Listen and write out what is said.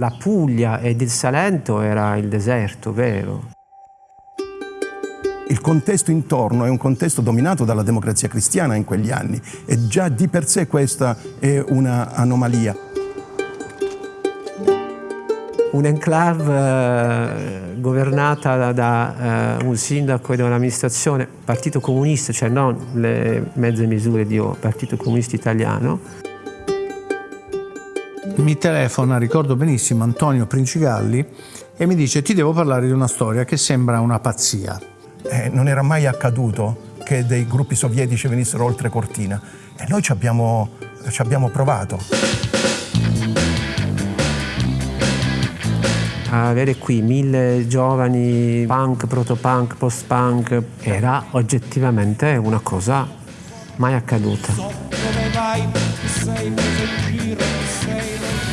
La Puglia ed il Salento era il deserto, vero? Il contesto intorno è un contesto dominato dalla democrazia cristiana in quegli anni e già di per sé questa è un'anomalia. Un'enclave eh, governata da, eh, un sindaco e da un'amministrazione partito comunista, cioè non le mezze misure di Partito Comunista Italiano. Mi telefona, ricordo benissimo, Antonio Princigalli e mi dice ti devo parlare di una storia che sembra una pazzia. Eh, non era mai accaduto che dei gruppi sovietici venissero oltre Cortina e noi ci abbiamo, ci abbiamo provato. avere qui mille giovani punk, protopunk, post-punk era oggettivamente una cosa mai accaduta sei preso in giro, sei lontano.